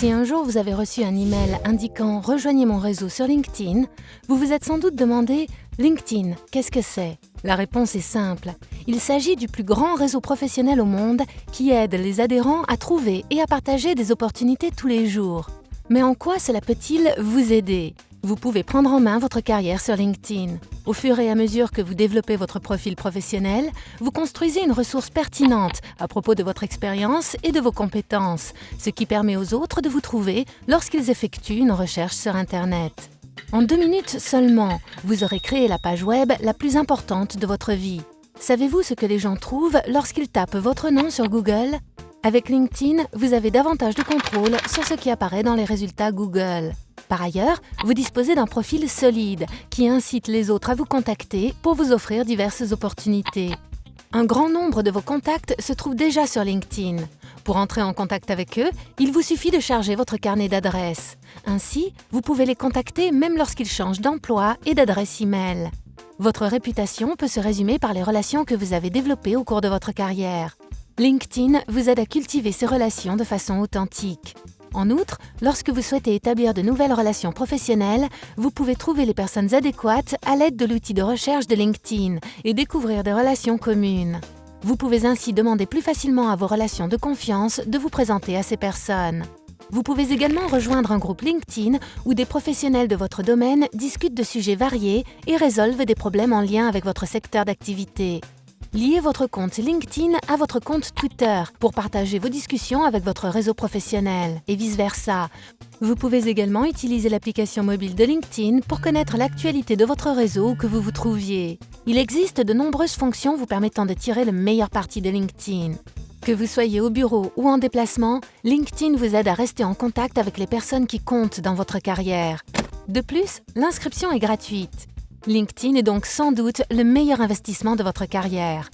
Si un jour vous avez reçu un email indiquant « Rejoignez mon réseau sur LinkedIn », vous vous êtes sans doute demandé « LinkedIn, qu'est-ce que c'est ?» La réponse est simple. Il s'agit du plus grand réseau professionnel au monde qui aide les adhérents à trouver et à partager des opportunités tous les jours. Mais en quoi cela peut-il vous aider? Vous pouvez prendre en main votre carrière sur LinkedIn. Au fur et à mesure que vous développez votre profil professionnel, vous construisez une ressource pertinente à propos de votre expérience et de vos compétences, ce qui permet aux autres de vous trouver lorsqu'ils effectuent une recherche sur Internet. En deux minutes seulement, vous aurez créé la page web la plus importante de votre vie. Savez-vous ce que les gens trouvent lorsqu'ils tapent votre nom sur Google? Avec LinkedIn, vous avez davantage de contrôle sur ce qui apparaît dans les résultats Google. Par ailleurs, vous disposez d'un profil solide qui incite les autres à vous contacter pour vous offrir diverses opportunités. Un grand nombre de vos contacts se trouvent déjà sur LinkedIn. Pour entrer en contact avec eux, il vous suffit de charger votre carnet d'adresses. Ainsi, vous pouvez les contacter même lorsqu'ils changent d'emploi et d'adresse e-mail. Votre réputation peut se résumer par les relations que vous avez développées au cours de votre carrière. LinkedIn vous aide à cultiver ces relations de façon authentique. En outre, lorsque vous souhaitez établir de nouvelles relations professionnelles, vous pouvez trouver les personnes adéquates à l'aide de l'outil de recherche de LinkedIn et découvrir des relations communes. Vous pouvez ainsi demander plus facilement à vos relations de confiance de vous présenter à ces personnes. Vous pouvez également rejoindre un groupe LinkedIn où des professionnels de votre domaine discutent de sujets variés et résolvent des problèmes en lien avec votre secteur d'activité. Liez votre compte LinkedIn à votre compte Twitter pour partager vos discussions avec votre réseau professionnel et vice-versa. Vous pouvez également utiliser l'application mobile de LinkedIn pour connaître l'actualité de votre réseau où que vous vous trouviez. Il existe de nombreuses fonctions vous permettant de tirer le meilleur parti de LinkedIn. Que vous soyez au bureau ou en déplacement, LinkedIn vous aide à rester en contact avec les personnes qui comptent dans votre carrière. De plus, l'inscription est gratuite. LinkedIn est donc sans doute le meilleur investissement de votre carrière.